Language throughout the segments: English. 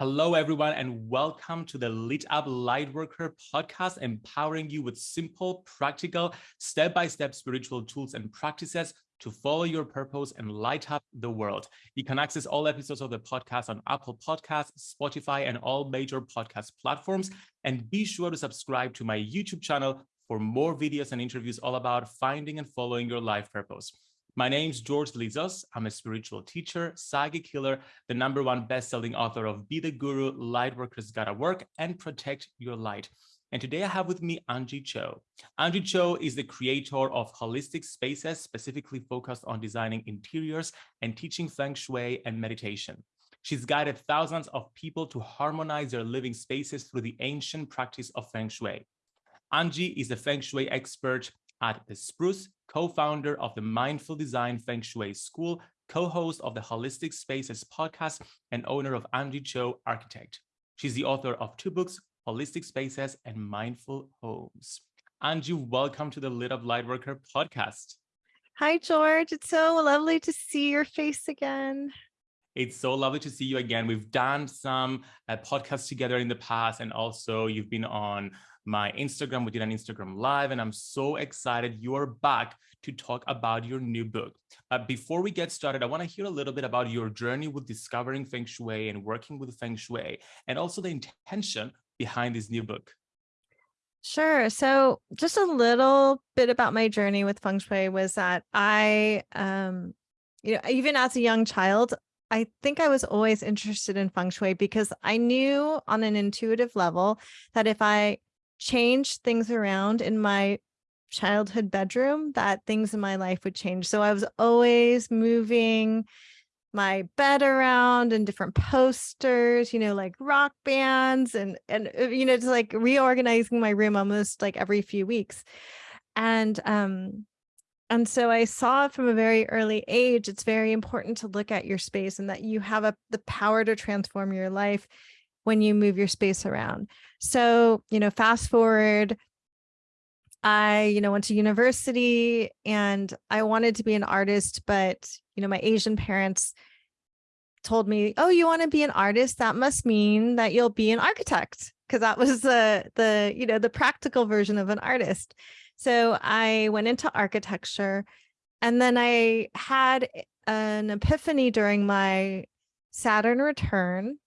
Hello, everyone, and welcome to the Lit Up Lightworker podcast, empowering you with simple, practical, step-by-step -step spiritual tools and practices to follow your purpose and light up the world. You can access all episodes of the podcast on Apple Podcasts, Spotify, and all major podcast platforms. And be sure to subscribe to my YouTube channel for more videos and interviews all about finding and following your life purpose. My name's George Lizos. I'm a spiritual teacher, psychic healer, the number one best-selling author of Be the Guru, Lightworkers Gotta Work, and Protect Your Light. And today I have with me Angie Cho. Angie Cho is the creator of Holistic Spaces, specifically focused on designing interiors and teaching Feng Shui and meditation. She's guided thousands of people to harmonize their living spaces through the ancient practice of Feng Shui. Angie is a Feng Shui expert at The Spruce, co-founder of the Mindful Design Feng Shui School, co-host of the Holistic Spaces podcast, and owner of Angie Cho Architect. She's the author of two books, Holistic Spaces and Mindful Homes. Angie, welcome to the Lit Up Lightworker podcast. Hi, George. It's so lovely to see your face again. It's so lovely to see you again. We've done some uh, podcasts together in the past, and also you've been on my Instagram. We did an Instagram live and I'm so excited you're back to talk about your new book. Uh, before we get started, I want to hear a little bit about your journey with discovering Feng Shui and working with Feng Shui and also the intention behind this new book. Sure. So just a little bit about my journey with Feng Shui was that I, um, you know, even as a young child, I think I was always interested in feng shui because I knew on an intuitive level that if I change things around in my childhood bedroom that things in my life would change. So I was always moving my bed around and different posters, you know, like rock bands and, and, uh, you know, just like reorganizing my room almost like every few weeks. And, um, and so I saw from a very early age, it's very important to look at your space and that you have a, the power to transform your life when you move your space around. So, you know, fast forward, I, you know, went to university and I wanted to be an artist, but, you know, my Asian parents told me, oh, you want to be an artist? That must mean that you'll be an architect because that was the, the, you know, the practical version of an artist. So I went into architecture and then I had eh, an epiphany during my Saturn return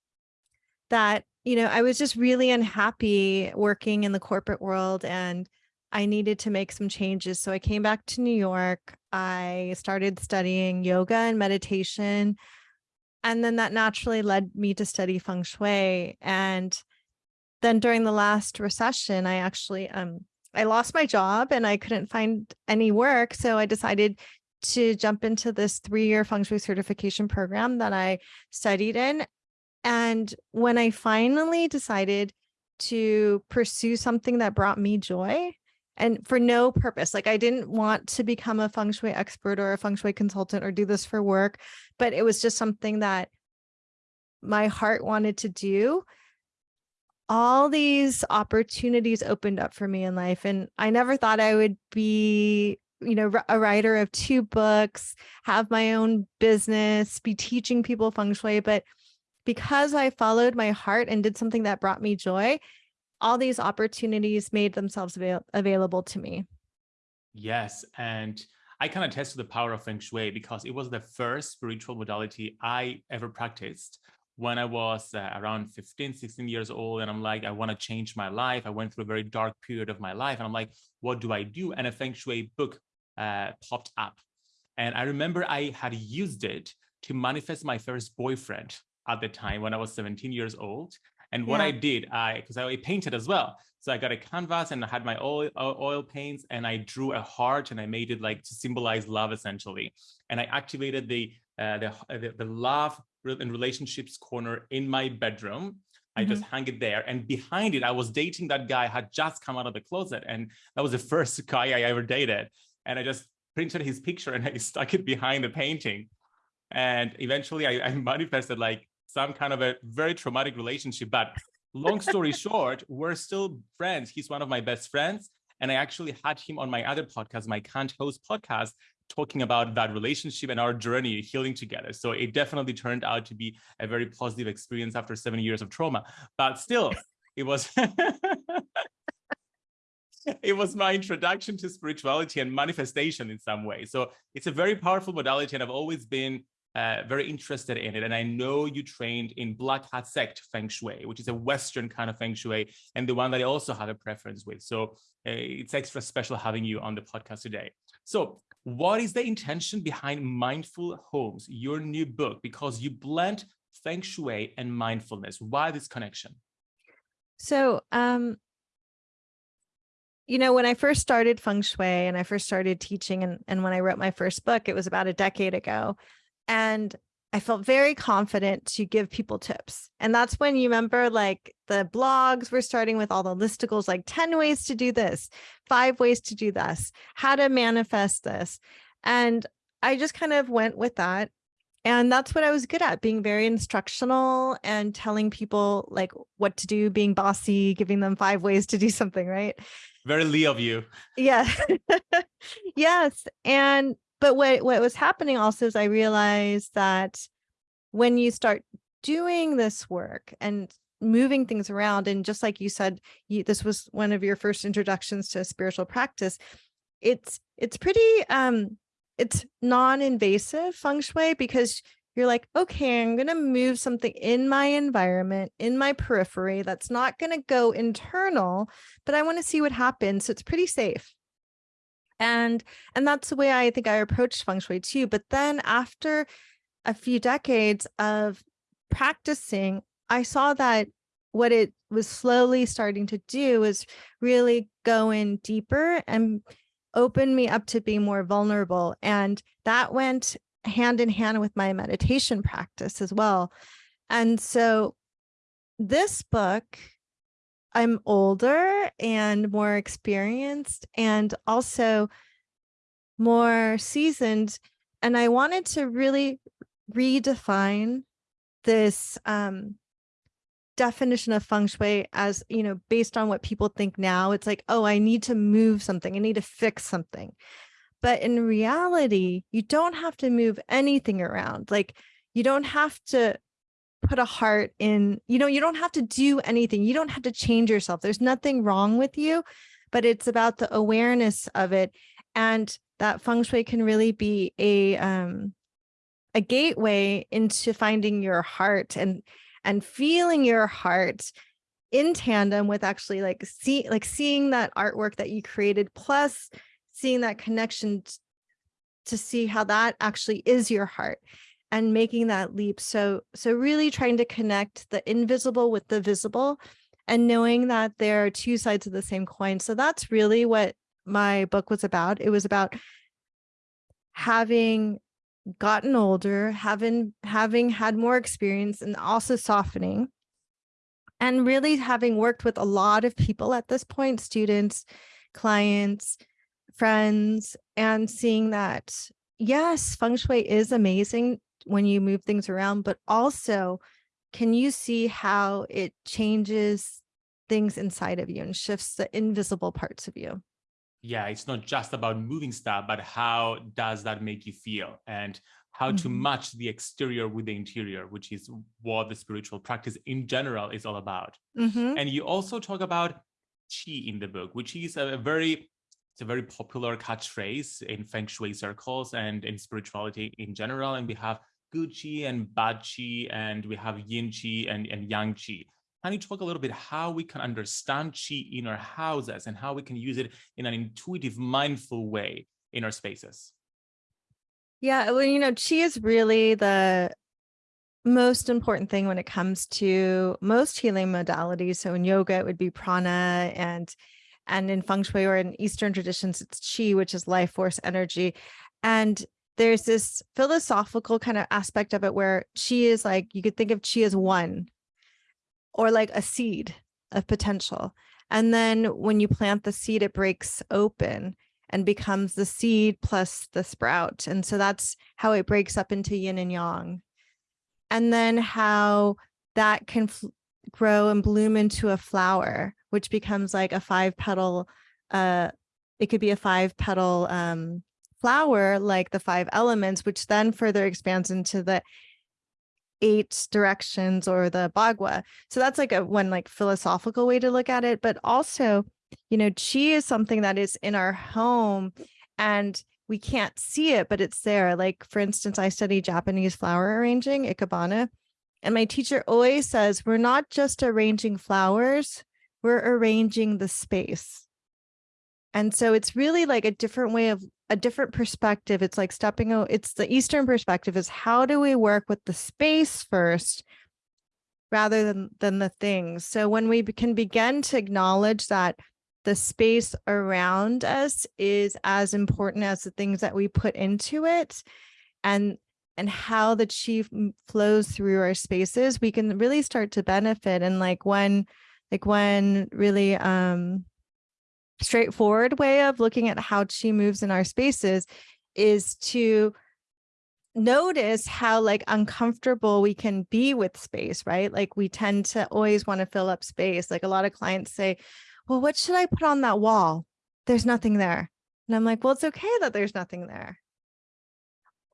that, you know, I was just really unhappy working in the corporate world and I needed to make some changes. So I came back to New York. I started studying yoga and meditation. And then that naturally led me to study feng shui. And then during the last recession, I actually um I lost my job and I couldn't find any work. So I decided to jump into this three-year feng shui certification program that I studied in. And when I finally decided to pursue something that brought me joy and for no purpose, like I didn't want to become a feng shui expert or a feng shui consultant or do this for work, but it was just something that my heart wanted to do. All these opportunities opened up for me in life. And I never thought I would be you know, a writer of two books, have my own business, be teaching people feng shui, but because I followed my heart and did something that brought me joy, all these opportunities made themselves avail available to me. Yes. And I can attest to the power of Feng Shui because it was the first spiritual modality I ever practiced when I was uh, around 15, 16 years old. And I'm like, I want to change my life. I went through a very dark period of my life. And I'm like, what do I do? And a Feng Shui book uh, popped up. And I remember I had used it to manifest my first boyfriend at the time when I was 17 years old. And what yeah. I did, I because I painted as well. So I got a canvas and I had my oil oil paints and I drew a heart and I made it like to symbolize love essentially. And I activated the uh, the, the, the love and relationships corner in my bedroom. Mm -hmm. I just mm-hmm. hang it there. And behind it, I was dating that guy had just come out of the closet. And that was the first guy I ever dated. And I just printed his picture and I stuck it behind the painting. And eventually I, I manifested like some kind of a very traumatic relationship. But long story short, we're still friends. He's one of my best friends. And I actually had him on my other podcast, my Can't Host podcast, talking about that relationship and our journey healing together. So it definitely turned out to be a very positive experience after seven years of trauma, but still it was it was my introduction to spirituality and manifestation in some way. So it's a very powerful modality and I've always been uh, very interested in it. And I know you trained in Black Hat Sect Feng Shui, which is a Western kind of Feng Shui and the one that I also have a preference with. So uh, it's extra special having you on the podcast today. So what is the intention behind Mindful Homes, your new book? Because you blend Feng Shui and mindfulness. Why this connection? So um, you know, when I first started feng shui and I first started teaching and, and when I wrote my first book, it was about a decade ago. And I felt very confident to give people tips. And that's when you remember like the blogs were starting with all the listicles, like 10 ways to do this, five ways to do this, how to manifest this. And I just kind of went with that. And that's what I was good at, being very instructional and telling people like what to do, being bossy, giving them five ways to do something, right? very Lee of you. Yeah. yes. And but what what was happening also is I realized that when you start doing this work and moving things around and just like you said you, this was one of your first introductions to spiritual practice it's it's pretty um it's non-invasive feng shui because you're like, okay, I'm going to move something in my environment, in my periphery that's not going to go internal, but I want to see what happens. So it's pretty safe. And, and that's the way I think I approached feng shui too. But then after a few decades of practicing, I saw that what it was slowly starting to do was really go in deeper and open me up to be more vulnerable. And that went hand in hand with my meditation practice as well. And so this book, I'm older and more experienced and also more seasoned. And I wanted to really redefine this um, definition of feng shui as, you know, based on what people think now. It's like, oh, I need to move something. I need to fix something. But in reality, you don't have to move anything around. Like you don't have to put a heart in, you know, you don't have to do anything. You don't have to change yourself. There's nothing wrong with you, but it's about the awareness of it. And that feng shui can really be a, um, a gateway into finding your heart and, and feeling your heart in tandem with actually like see like seeing that artwork that you created plus seeing that connection to see how that actually is your heart and making that leap. So, so really trying to connect the invisible with the visible and knowing that there are two sides of the same coin. So that's really what my book was about. It was about having gotten older, having, having had more experience and also softening and really having worked with a lot of people at this point, students, clients, friends and seeing that, yes, feng shui is amazing when you move things around, but also can you see how it changes things inside of you and shifts the invisible parts of you? Yeah, it's not just about moving stuff, but how does that make you feel and how mm -hmm. to mm-hmm. match the exterior with the interior, which is what the spiritual practice in general is all about. Mm -hmm. And you also talk about qi in the book, which is a very it's a very popular catchphrase in feng shui circles and in spirituality in general. And we have qi and bad qi, and we have yin qi and, and yang qi. Can you talk a little bit how we can understand qi in our houses and how we can use it in an intuitive, mindful way in our spaces? Yeah, well, you know, qi is really the most important thing when it comes to most healing modalities. So in yoga, it would be prana and and in feng shui or in Eastern traditions, it's qi, which is life force energy. And there's this philosophical kind of aspect of it where qi is like, you could think of qi as one or like a seed of potential. And then when you plant the seed, it breaks open and becomes the seed plus the sprout. And so that's how it breaks up into yin and yang. And then how that can grow and bloom into a flower, which becomes like a five petal, uh, it could be a five petal um, flower like the five elements, which then further expands into the eight directions or the Bagua. So that's like a one like philosophical way to look at it. But also, you know, chi is something that is in our home and we can't see it, but it's there. Like for instance, I study Japanese flower arranging, ikebana, and my teacher always says, we're not just arranging flowers, we're arranging the space. And so it's really like a different way of a different perspective. It's like stepping out, it's the Eastern perspective is how do we work with the space first rather than, than the things. So when we can begin to acknowledge that the space around us is as important as the things that we put into it and and how the chi flows through our spaces, we can really start to benefit. And like when, like when really um, straightforward way of looking at how chi moves in our spaces is to notice how like uncomfortable we can be with space, right? Like we tend to always want to fill up space. Like a lot of clients say, well, what should I put on that wall? There's nothing there. And I'm like, well, it's okay that there's nothing there.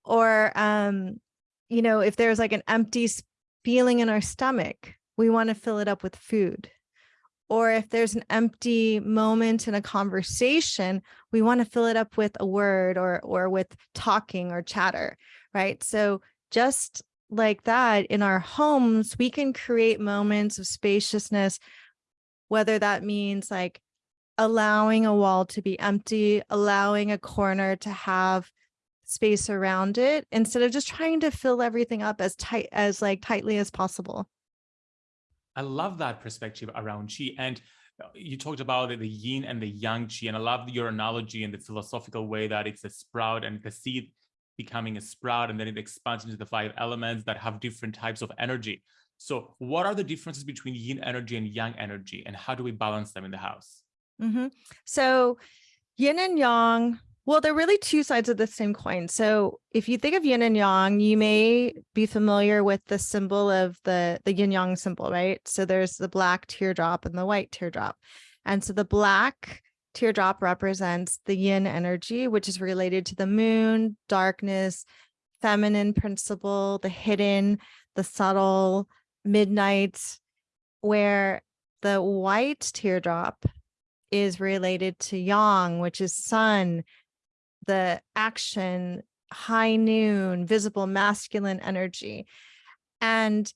Or, um, you know, if there's like an empty feeling in our stomach, we want to fill it up with food or if there's an empty moment in a conversation, we want to fill it up with a word or or with talking or chatter, right? So just like that in our homes, we can create moments of spaciousness, whether that means like allowing a wall to be empty, allowing a corner to have space around it instead of just trying to fill everything up as tight as like tightly as possible. I love that perspective around chi. And uh, you talked about the yin and the yang chi, and I love your analogy and the philosophical way that it's a sprout and the seed becoming a sprout, and then it expands into the five elements that have different types of energy. So what are the differences between yin energy and yang energy, and how do we balance them in the house? Mm -hmm. So yin and yang well, they're really two sides of the same coin. So if you think of yin and yang, you may be familiar with the symbol of the, the yin yang symbol, right? So there's the black teardrop and the white teardrop. And so the black teardrop represents the yin energy, which is related to the moon, darkness, feminine principle, the hidden, the subtle, midnight, where the white teardrop is related to yang, which is sun, the action, high noon, visible masculine energy. And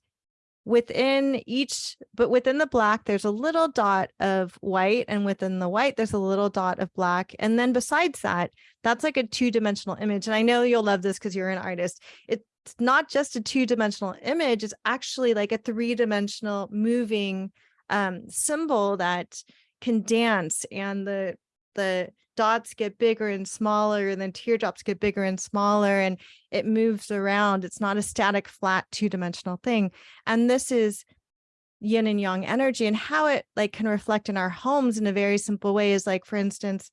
within each, but within the black, there's a little dot of white and within the white, there's a little dot of black. And then besides that, that's like a two dimensional image. And I know you'll love this because you're an artist. It's not just a two dimensional image, it's actually like a three dimensional moving um, symbol that can dance and the the dots get bigger and smaller and then teardrops get bigger and smaller and it moves around. It's not a static, flat, two-dimensional thing. And this is yin and yang energy and how it like can reflect in our homes in a very simple way is like, for instance,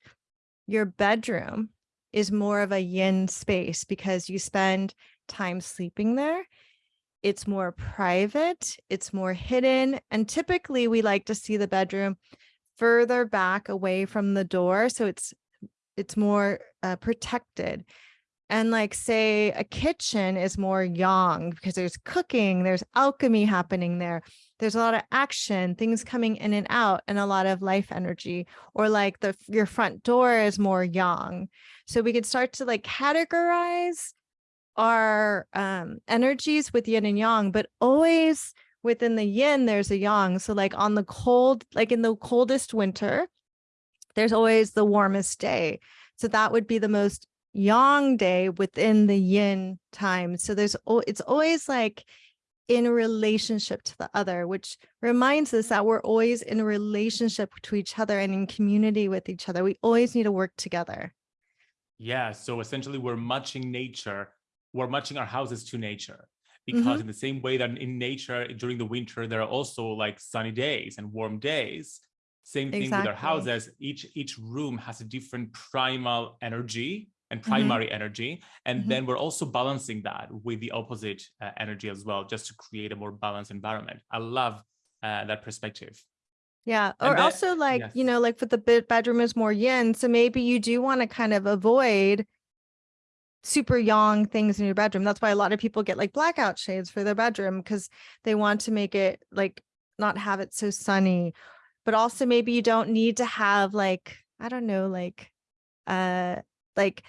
your bedroom is more of a yin space because you spend time sleeping there. It's more private, it's more hidden. And typically we like to see the bedroom further back away from the door. So it's it's more uh, protected. And like say a kitchen is more yang because there's cooking, there's alchemy happening there. There's a lot of action, things coming in and out and a lot of life energy or like the your front door is more yang. So we could start to like categorize our um, energies with yin and yang, but always within the yin, there's a yang. So like on the cold, like in the coldest winter, there's always the warmest day. So that would be the most yang day within the yin time. So there's, it's always like in relationship to the other, which reminds us that we're always in a relationship to each other and in community with each other. We always need to work together. Yeah. So essentially we're matching nature. We're matching our houses to nature because mm -hmm. in the same way that in nature during the winter there are also like sunny days and warm days same thing exactly. with our houses each each room has a different primal energy and mm-hmm. primary mm -hmm. energy and mm -hmm. then we're also balancing that with the opposite uh, energy as well just to create a more balanced environment i love uh, that perspective yeah or then, also like yes. you know like for the bedroom is more yin so maybe you do want to kind of avoid super yang things in your bedroom. That's why a lot of people get like blackout shades for their bedroom because they want to make it like not have it so sunny. But also maybe you don't need to have like, I don't know, like uh like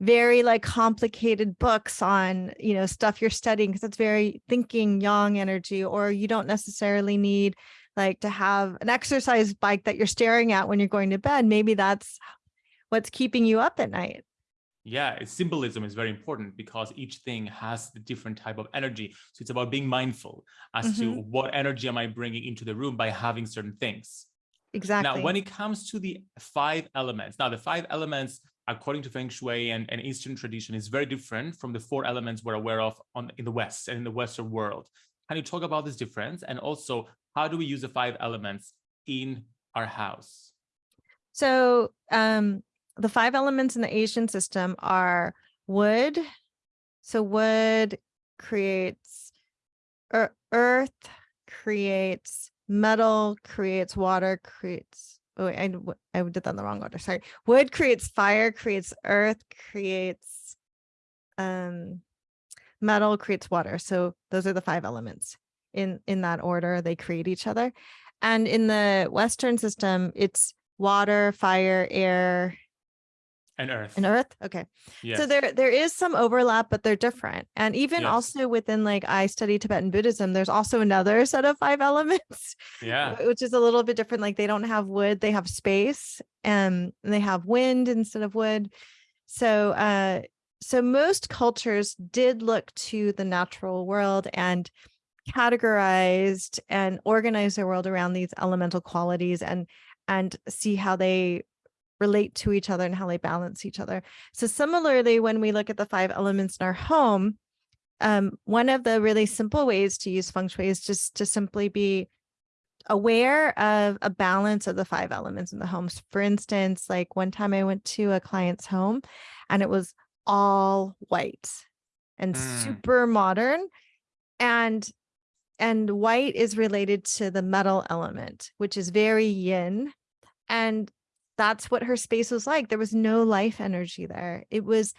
very like complicated books on you know stuff you're studying because it's very thinking yang energy or you don't necessarily need like to have an exercise bike that you're staring at when you're going to bed maybe that's what's keeping you up at night yeah symbolism is very important because each thing has the different type of energy so it's about being mindful as mm -hmm. to mm-hmm. what energy am i bringing into the room by having certain things exactly now when it comes to the five elements now the five elements according to Feng Shui and, and Eastern tradition, is very different from the four elements we're aware of on in the West and in the Western world. Can you talk about this difference? And also, how do we use the five elements in our house? So um, the five elements in the Asian system are wood. So wood creates earth, creates metal, creates water, creates oh I, I did that in the wrong order. Sorry. Wood creates fire, creates earth, creates um, metal, creates water. So those are the five elements in, in that order. They create each other. And in the Western system, it's water, fire, air, and earth. And earth? Okay. Yes. so there there is some overlap but they're different. And even yes. also within like i study tibetan buddhism there's also another set of five elements yeah. which is a little bit different like they don't have wood they have space and they have wind instead of wood. So uh so most cultures did look to the natural world and categorized and organized their world around these elemental qualities and and see how they relate to each other and how they balance each other. So similarly, when we look at the five elements in our home, um, one of the really simple ways to use feng shui is just to simply be aware of a balance of the five elements in the homes. For instance, like one time I went to a client's home and it was all white and mm. super modern and and white is related to the metal element which is very yin and that's what her space was like. There was no life energy there. It was,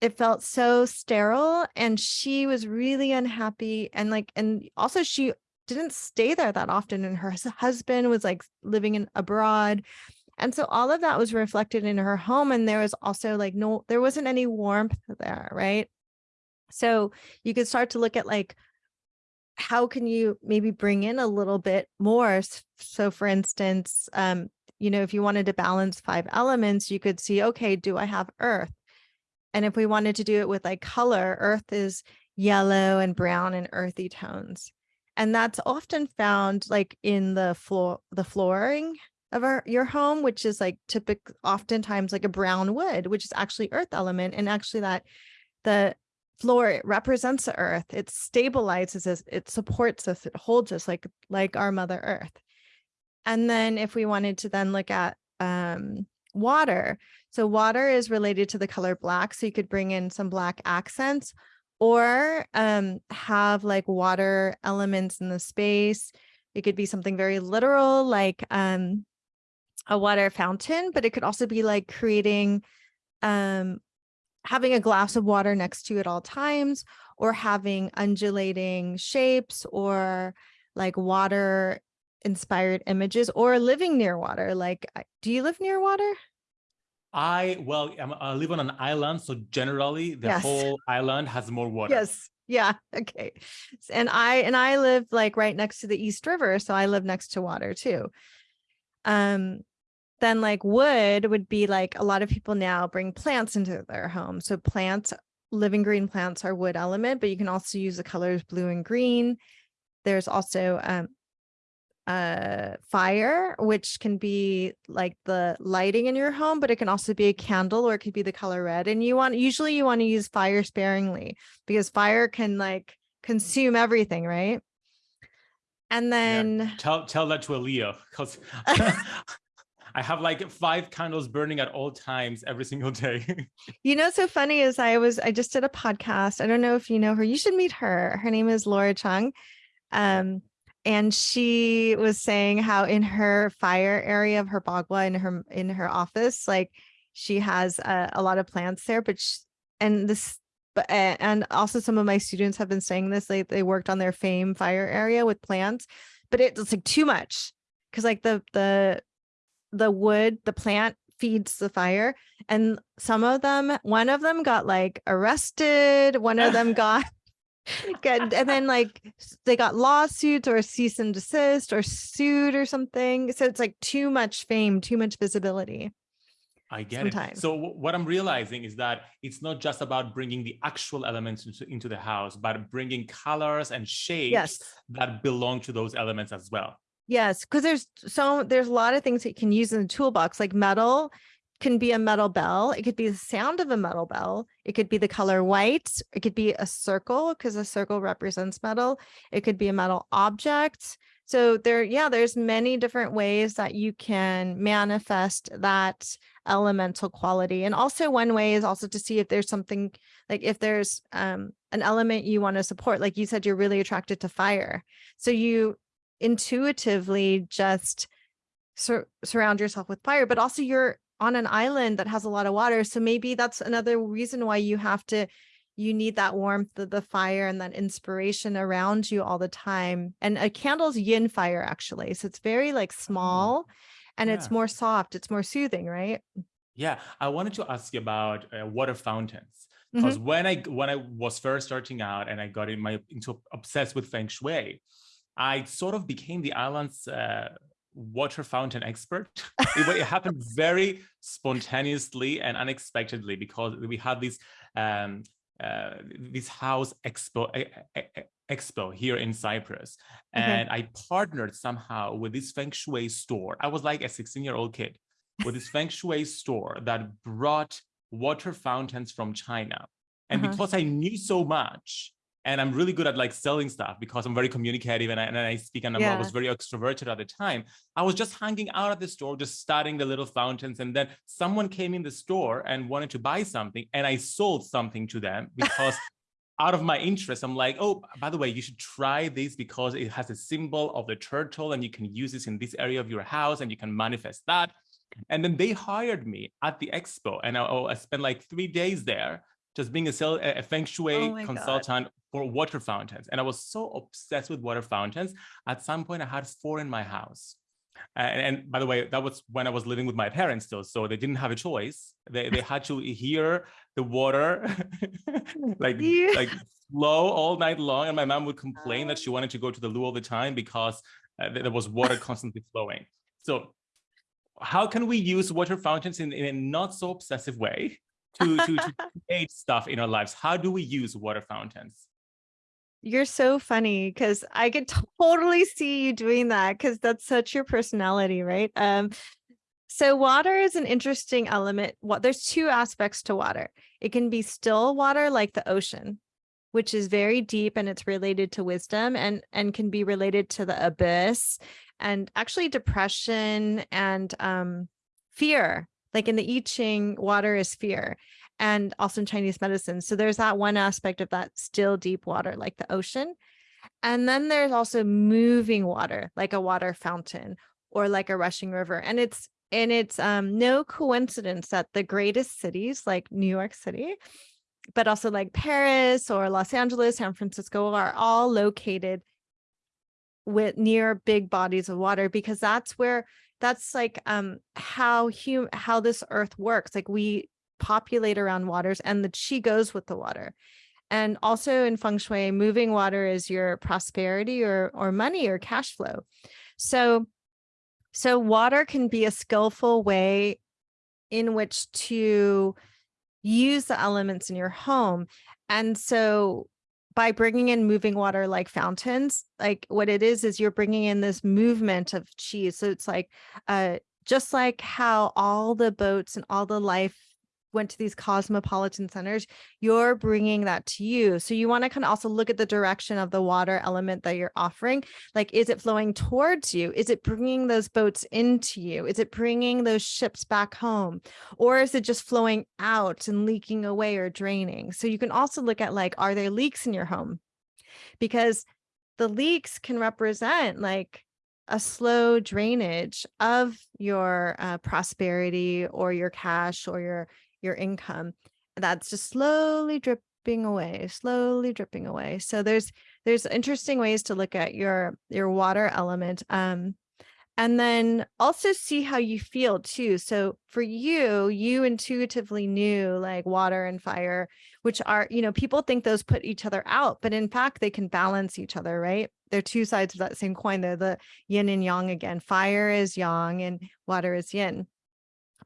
it felt so sterile and she was really unhappy. And like, and also she didn't stay there that often. And her husband was like living in abroad. And so all of that was reflected in her home. And there was also like, no, there wasn't any warmth there. Right. So you could start to look at like, how can you maybe bring in a little bit more? So for instance, um, you know, if you wanted to balance five elements, you could see, okay, do I have earth? And if we wanted to do it with like color, earth is yellow and brown and earthy tones. And that's often found like in the floor, the flooring of our, your home, which is like typical, oftentimes like a brown wood, which is actually earth element. And actually that the floor it represents the earth. It stabilizes us, it supports us, it holds us like, like our mother earth. And then if we wanted to then look at um, water, so water is related to the color black. So you could bring in some black accents or um, have like water elements in the space. It could be something very literal, like um, a water fountain, but it could also be like creating, um, having a glass of water next to you at all times, or having undulating shapes or like water inspired images or living near water like do you live near water? I well I'm, i live on an island so generally the yes. whole island has more water. Yes. Yeah. Okay. And i and i live like right next to the east river so i live next to water too. Um then like wood would be like a lot of people now bring plants into their home. So plants living green plants are wood element but you can also use the colors blue and green. There's also um, uh, fire, which can be like the lighting in your home, but it can also be a candle or it could be the color red. And you want, usually you want to use fire sparingly because fire can like consume everything, right? And then yeah. tell, tell that to a Leo because I have like five candles burning at all times every single day. you know, so funny is I was, I just did a podcast. I don't know if you know her, you should meet her. Her name is Laura Chung. Um, and she was saying how in her fire area of her bagua in her in her office like she has a, a lot of plants there but she, and this but and also some of my students have been saying this like they worked on their fame fire area with plants but it's like too much because like the the the wood the plant feeds the fire and some of them one of them got like arrested one of them got Good. Uh, and then like they got lawsuits or cease and desist or sued or something. So it's like too much fame, too much visibility. I get Sometimes. it. So what I'm realizing is that it's not just about bringing the actual elements into, into the house, but bringing colors and shapes Yes. that belong to those elements as well. Yes. Because there's so there's a lot of things that you can use in the toolbox, like metal can be a metal bell. It could be the sound of a metal bell. It could be the color white. It could be a circle because a circle represents metal. It could be a metal object. So there, yeah, there's many different ways that you can manifest that elemental quality. And also one way is also to see if there's something like if there's um, an element you want to support, like you said, you're really attracted to fire. So you intuitively just sur- surround yourself with fire, but also you're on an island that has a lot of water. So maybe that's another reason why you have to, you need that warmth of the fire and that inspiration around you all the time. And a candle's yin fire, actually. So it's very like small and it's more soft. It's more soothing, right? Yeah, I wanted to ask you about uh, water fountains because when I when I was first starting out and I got in my into obsessed with feng shui, I sort of became the island's uh, water fountain expert. it, it happened very spontaneously and unexpectedly because we had this um, uh, this house expo expo here in Cyprus, Okay. and I partnered somehow with this feng shui store. I was like a 16 year old kid with this feng shui store that brought water fountains from China. And Uh-huh. because I knew so much, and I'm really good at like selling stuff because I'm very communicative and I, and I speak and I'm- I was very extroverted at the time. I was just hanging out at the store, just studying the little fountains. And then someone came in the store and wanted to buy something, and I sold something to them because out of my interest, I'm like, oh, by the way, you should try this because it has a symbol of the turtle and you can use this in this area of your house and you can manifest that. And then they hired me at the expo and I, oh, I spent like three days there just being a, sell, a feng shui Oh my God. consultant for water fountains. And I was so obsessed with water fountains. At some point, I had four in my house. And, and by the way, that was when I was living with my parents still, so they didn't have a choice. They, they had to hear the water like Yeah. like flow all night long, and my mom would complain that she wanted to go to the loo all the time because uh, there there was water constantly flowing. So, how can we use water fountains in, in a not so obsessive way to, to, to create stuff in our lives? How do we use water fountains? You're so funny because I could totally see you doing that because that's such your personality, right? Um, so water is an interesting element. What there's two aspects to water. It can be still water like the ocean, which is very deep and it's related to wisdom and and can be related to the abyss and actually depression and um fear. Like in the I Ching, water is fear and also in Chinese medicine. So there's that one aspect of that still deep water, like the ocean. And then there's also moving water, like a water fountain or like a rushing river. And it's and it's um no coincidence that the greatest cities like New York City, but also like Paris or Los Angeles, San Francisco are all located with near big bodies of water because that's where that's like um how hum how this earth works like we populate around waters and the chi goes with the water. And also in feng shui moving water is your prosperity or or money or cash flow. So so water can be a skillful way in which to use the elements in your home. And so by bringing in moving water like fountains like what it is is you're bringing in this movement of cheese. so it's like uh just like how all the boats and all the life went to these cosmopolitan centers you're bringing that to you. So you want to kind of also look at the direction of the water element that you're offering. Like is it flowing towards you? Is it bringing those boats into you? Is it bringing those ships back home? Or is it just flowing out and leaking away or draining? So you can also look at like are there leaks in your home? Because the leaks can represent like a slow drainage of your uh, prosperity or your cash or your your income that's just slowly dripping away, slowly dripping away. So there's there's interesting ways to look at your your water element. Um, and then also see how you feel too. So for you, you intuitively knew like water and fire, which are, you know, people think those put each other out, but in fact, they can balance each other, right? They're two sides of that same coin. They're the yin and yang again. Fire is yang and water is yin.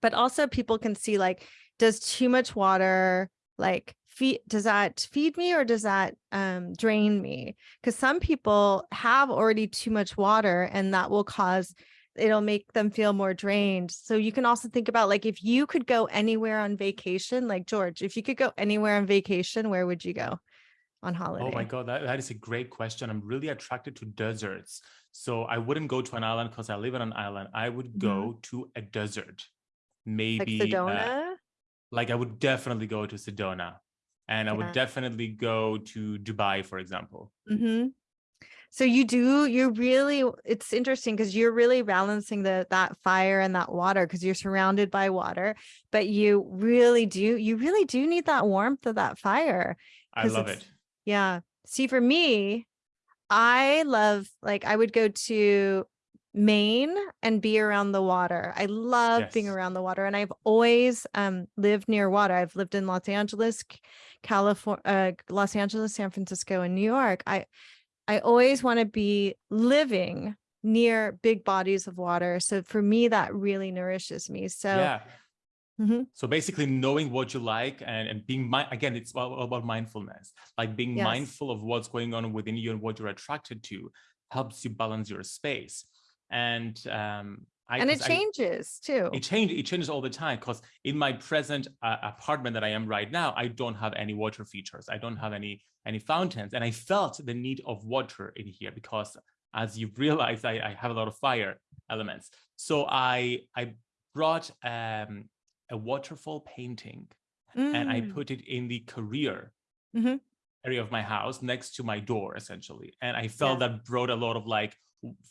But also people can see like, does too much water like feed does that feed me or does that um, drain me because some people have already too much water and that will cause it'll make them feel more drained so you can also think about like if you could go anywhere on vacation like george if you could go anywhere on vacation where would you go on holiday oh my god that, that is a great question i'm really attracted to deserts so i wouldn't go to an island because i live on an island i would mm-hmm. go mm -hmm. to a desert maybe like Sedona? Uh, like I would definitely go to Sedona and I would definitely go to Dubai, for example. Mm -hmm. So you do, you're really, it's interesting because you're really balancing the that fire and that water because you're surrounded by water, but you really do, you really do need that warmth of that fire. I love it. Yeah. See, for me, I love, like, I would go to Maine and be around the water. I love yes. being around the water and I've always um, lived near water. I've lived in Los Angeles, California, uh, Los Angeles, San Francisco, and New York. I, I always want to be living near big bodies of water. So for me, that really nourishes me. So yeah. Mm -hmm. So basically knowing what you like and, and being, again, it's all about mindfulness, like being yes. mindful of what's going on within you and what you're attracted to helps you balance your space and um, I, and it changes I, too. It changes. It changes all the time because in my present uh, apartment that I am right now, I don't have any water features. I don't have any any fountains, and I felt the need of water in here because, as you realize, I, I have a lot of fire elements. So I I brought um, a waterfall painting, mm. and I mm. put it in the career mm -hmm. area of my house next to my door, essentially, and I felt yeah. that brought a lot of like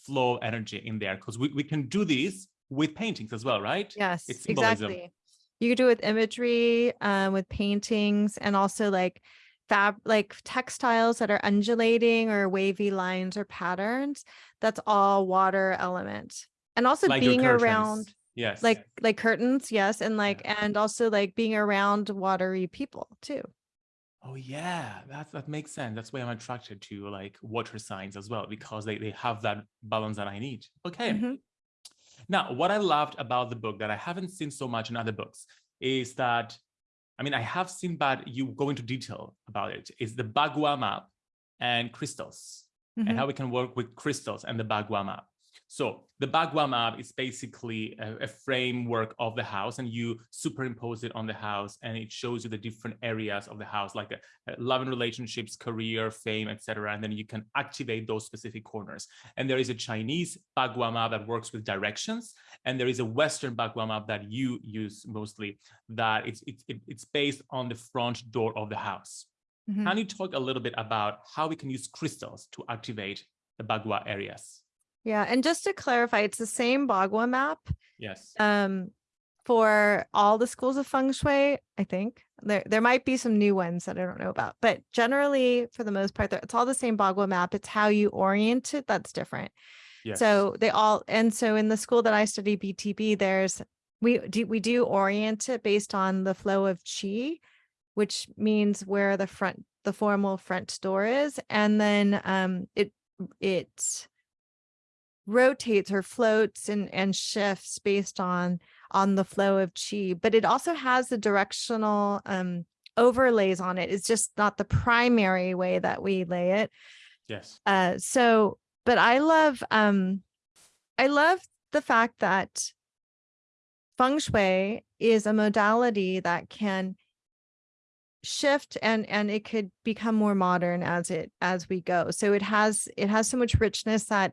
flow energy in there because we, we can do this with paintings as well, right? Yes, exactly. You could do it with imagery, um, with paintings, and also like fab like textiles that are undulating or wavy lines or patterns. That's all water element. And also like being around yes like like curtains yes and like yeah. and also like being around watery people too Oh yeah, that's that makes sense. That's why I'm attracted to like water signs as well because they they have that balance that I need. Okay. Mm -hmm. Now, what I loved about the book that I haven't seen so much in other books is that, I mean, I have seen, but you go into detail about it, is the Bagua map and crystals mm -hmm. and mm-hmm. how we can work with crystals and the Bagua map. So the Bagua map is basically a, a, framework of the house and you superimpose it on the house and it shows you the different areas of the house like a, a love and relationships, career, fame, etc. And then you can activate those specific corners. And there is a Chinese Bagua map that works with directions. And there is a Western Bagua map that you use mostly that it's, it's, it's based on the front door of the house. Mm -hmm. Can you talk a little bit about how we can use crystals to activate the Bagua areas? Yeah, and just to clarify, it's the same Bagua map. Yes. Um, for all the schools of feng shui, I think there there might be some new ones that I don't know about, but generally, for the most part, it's all the same Bagua map. It's how you orient it that's different. Yes. So they all, and so in the school that I study BTB, there's we do we do orient it based on the flow of chi, which means where the front the formal front door is, and then um it it rotates or floats and, and shifts based on on the flow of chi, but it also has the directional um, overlays on it. It's just not the primary way that we lay it. Yes. Uh, so, but I love, um, I love the fact that feng shui is a modality that can shift and and it could become more modern as it as we go so it has it has so much richness that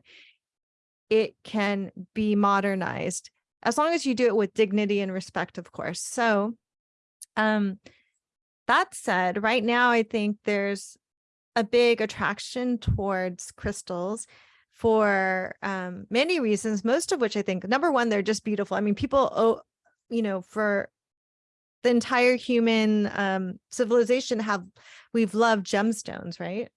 it can be modernized as long as you do it with dignity and respect, of course. So um, that said, right now, I think there's a big attraction towards crystals for um, many reasons, most of which I think, number one, they're just beautiful. I mean, people, oh, you know, for the entire human um, civilization have we've loved gemstones, right?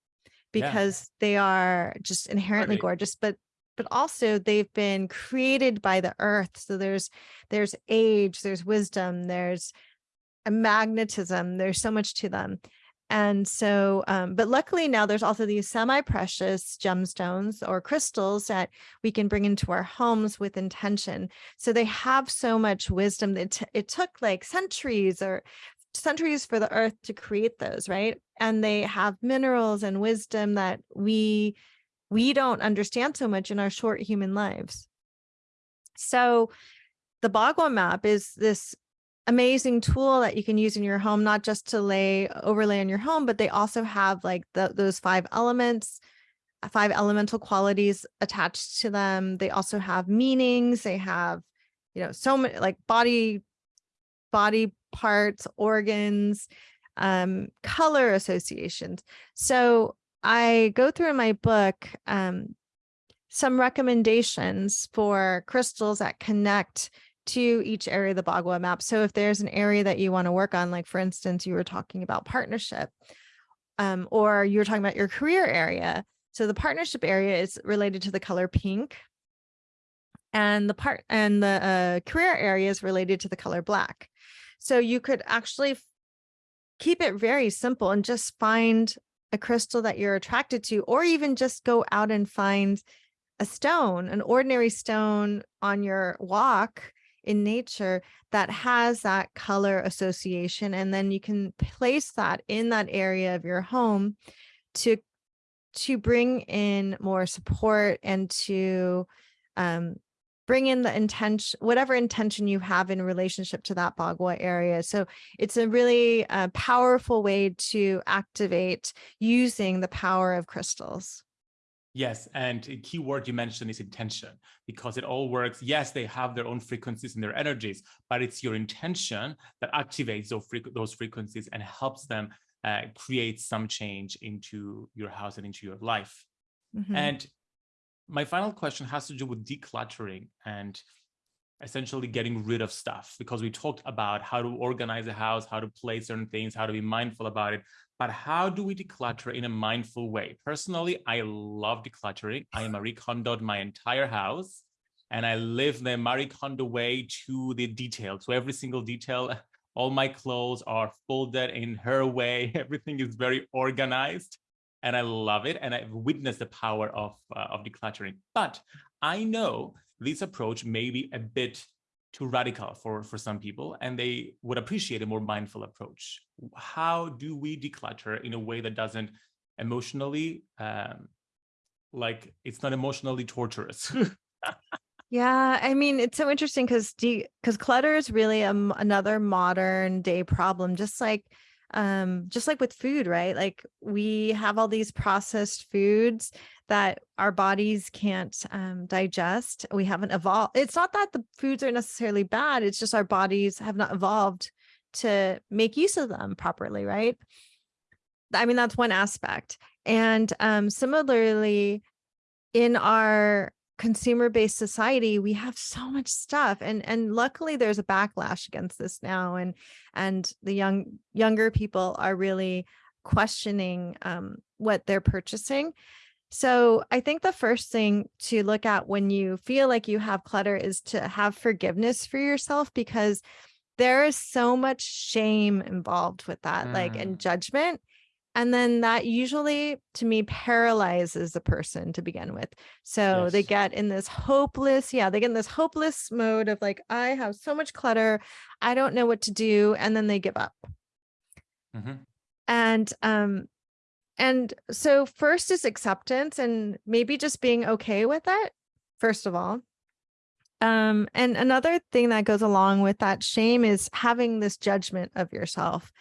Because they are just inherently gorgeous, but but also they've been created by the earth. So there's there's age, there's wisdom, there's a magnetism. There's so much to them. And so, um, but luckily now there's also these semi-precious gemstones or crystals that we can bring into our homes with intention. So they have so much wisdom that t- it took like centuries or centuries for the earth to create those, right? And they have minerals and wisdom that we we don't understand so much in our short human lives. So the Bagua map is this amazing tool that you can use in your home, not just to lay overlay on your home, but they also have like the, those five elements, uh, five elemental qualities attached to them. They also have meanings. They have, you know, so many like body, body parts, organs, um, color associations. So I go through in my book um, some recommendations for crystals that connect to each area of the Bagua map. So if there's an area that you want to work on, like for instance, you were talking about partnership, um, or you were talking about your career area. So the partnership area is related to the color pink. And the part and the uh, career area is related to the color black. So you could actually keep it very simple and just find a crystal that you're attracted to, or even just go out and find a stone, an ordinary stone on your walk in nature that has that color association. And then you can place that in that area of your home to, to bring in more support and to um, bring in the intention, whatever intention you have in relationship to that Bagua area. So it's a really uh, powerful way to activate using the power of crystals. Yes, and a key word you mentioned is intention, because it all works. Yes, they have their own frequencies and their energies, but it's your intention that activates those, frequ those frequencies and helps them uh, create some change into your house and into your life. Mm -hmm. And my final question has to do with decluttering and essentially getting rid of stuff because we talked about how to organize a house, how to place certain things, how to be mindful about it. But how do we declutter in a mindful way? Personally, I love decluttering. I Marie Kondoed my entire house and I live the Marie Kondo way to the detail. So every single detail, all my clothes are folded in her way. Everything is very organized and I love it. And I've witnessed the power of, uh, of decluttering. But I know this approach may be a bit too radical for, for some people, and they would appreciate a more mindful approach. How do we declutter in a way that doesn't emotionally, um, like it's not emotionally torturous? yeah, I mean, it's so interesting because because clutter is really a, another modern day problem, just like um just like with food right? Like we have all these processed foods that our bodies can't um, digest. We haven't evolved it's not that the foods are necessarily bad it's just our bodies have not evolved to make use of them properly right? I mean that's one aspect. And um similarly in our consumer-based society we have so much stuff and and luckily there's a backlash against this now and and the young younger people are really questioning um, what they're purchasing so i think the first thing to look at when you feel like you have clutter is to have forgiveness for yourself because there is so much shame involved with that mm. like and judgment and then that usually to me paralyzes the person to begin with. So yes. they get in this hopeless, yeah, they get in this hopeless mode of like, I have so much clutter, I don't know what to do. And then they give up. Mm -hmm. And, um, and so first is acceptance and maybe just being okay with it, first of all. Um, and another thing that goes along with that shame is having this judgment of yourself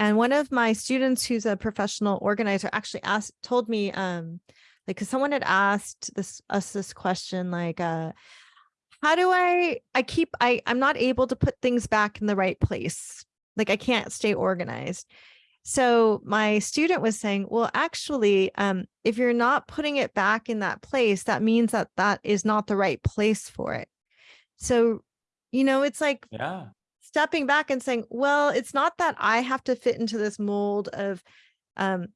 and one of my students who's a professional organizer actually asked, told me, um, like, cause someone had asked this, us this question, like, uh, how do I, I keep, I, I'm not able to put things back in the right place. Like I can't stay organized. So my student was saying, well, actually, um, if you're not putting it back in that place, that means that that is not the right place for it. So, you know, it's like yeah stepping back and saying, well, it's not that I have to fit into this mold of um,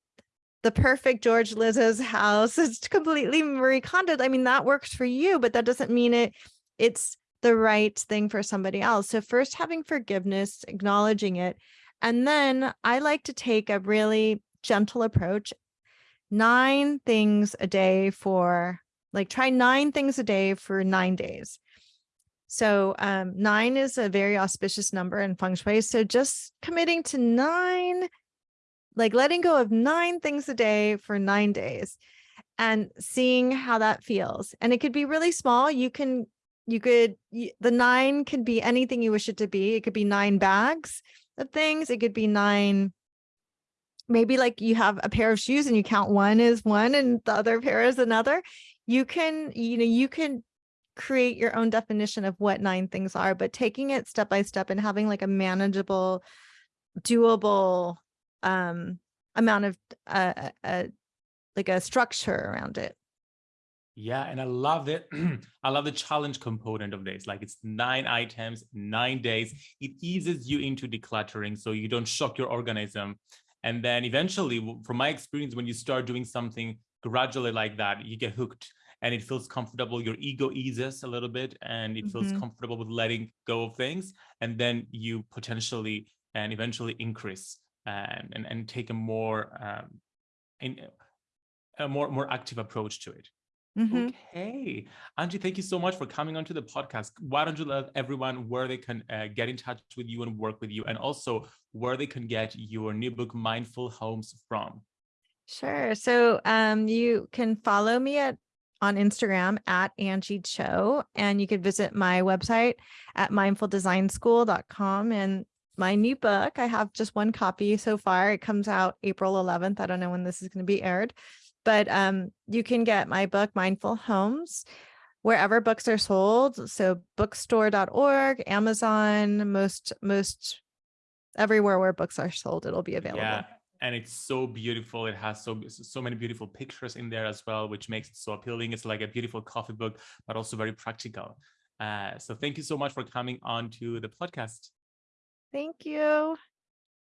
the perfect George Lizzo's house. It's completely Marie Kondo. I mean, that works for you, but that doesn't mean it it's the right thing for somebody else. So first having forgiveness, acknowledging it. And then I like to take a really gentle approach. Nine things a day for like try nine things a day for nine days. So um, nine is a very auspicious number in feng shui. So just committing to nine, like letting go of nine things a day for nine days and seeing how that feels. And it could be really small. You can, you could, the nine can be anything you wish it to be. It could be nine bags of things. It could be nine, maybe like you have a pair of shoes and you count one is one and the other pair is another. You can, you know, you can create your own definition of what nine things are, but taking it step by step and having like a manageable, doable um, amount of uh, uh, like a structure around it. Yeah, and I love it. I love the challenge component of this. Like it's nine items, nine days. It eases you into decluttering so you don't shock your organism. And then eventually, from my experience, when you start doing something gradually like that, you get hooked and it feels comfortable. Your ego eases a little bit and it feels mm -hmm. comfortable with letting go of things. And then you potentially and eventually increase and, and, and take a more um, in, a more more active approach to it. Mm -hmm. Okay, Anjie, thank you so much for coming onto the podcast. Why don't you let everyone where they can uh, get in touch with you and work with you, and also where they can get your new book, Mindful Homes, from? Sure. So um, you can follow me at on Instagram at Anjie Cho, and you can visit my website at mindfuldesignschool.com. And my new book, I have just one copy so far. It comes out April 11th. I don't know when this is going to be aired, but um, you can get my book, Mindful Homes, wherever books are sold. So bookstore.org, Amazon, most, most everywhere where books are sold, it'll be available. Yeah and it's so beautiful. It has so so many beautiful pictures in there as well, which makes it so appealing. It's like a beautiful coffee book, but also very practical. Uh, so thank you so much for coming on to the podcast. Thank you.